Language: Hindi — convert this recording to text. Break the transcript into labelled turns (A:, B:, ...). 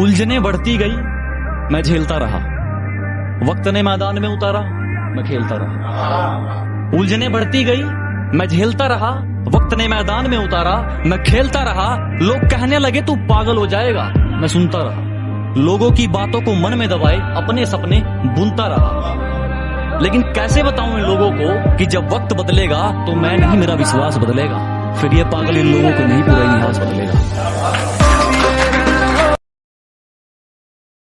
A: उलझने बढ़ती गई, मैं झेलता रहा। वक्त ने मैदान में उतारा, मैं खेलता रहा। उलझने बढ़ती गई, मैं झेलता रहा। वक्त ने मैदान में उतारा, मैं खेलता रहा। लोग कहने लगे, तू पागल हो जाएगा। मैं सुनता रहा। लोगों की बातों को मन में दबाए, अपने सपने बुनता रहा। लेकिन कैसे बताऊँ इन लोगों को कि जब वक्त बदलेगा तो मैं नहीं, मेरा विश्वास बदलेगा। फिर ये पागल इन लोगों को नहीं, पूरा इतिहास